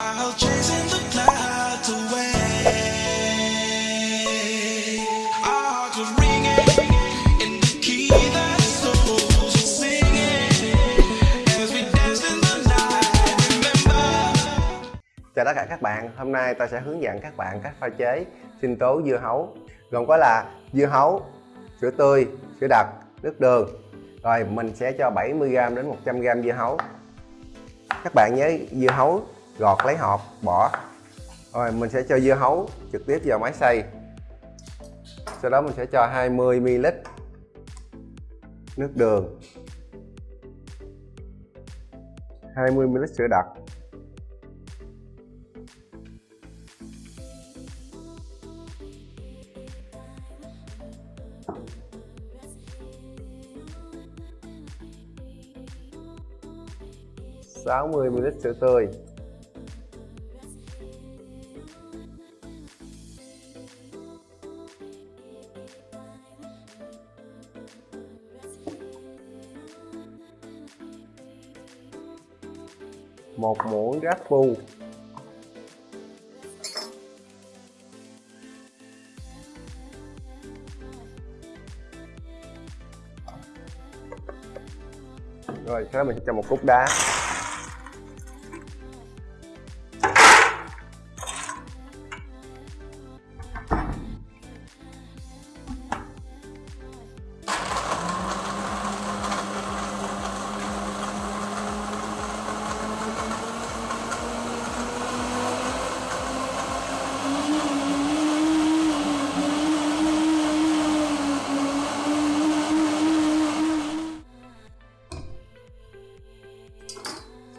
Chào tất cả các bạn, hôm nay tôi sẽ hướng dẫn các bạn cách pha chế sinh tố dưa hấu. Gồm có là dưa hấu, sữa tươi, sữa đặc, nước đường. Rồi mình sẽ cho 70g đến 100g dưa hấu. Các bạn nhớ dưa hấu gọt lấy hộp, bỏ. Rồi, mình sẽ cho dưa hấu trực tiếp vào máy xay. Sau đó mình sẽ cho 20ml nước đường. 20ml sữa đặc. 60ml sữa tươi. Một muỗng rác phu rồi sau đó mình sẽ cho một cúc đá.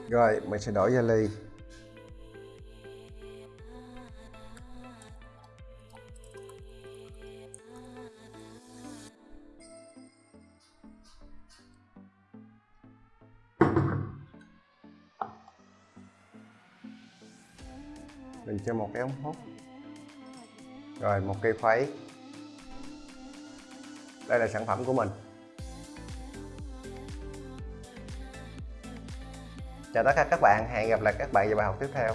Rồi, mình sẽ đổ ra ly mình cho một cái ống hút. Rồi, một cây khuấy. Đây là sản phẩm của mình. Chào tất cả các bạn, hẹn gặp lại các bạn vào bài học tiếp theo.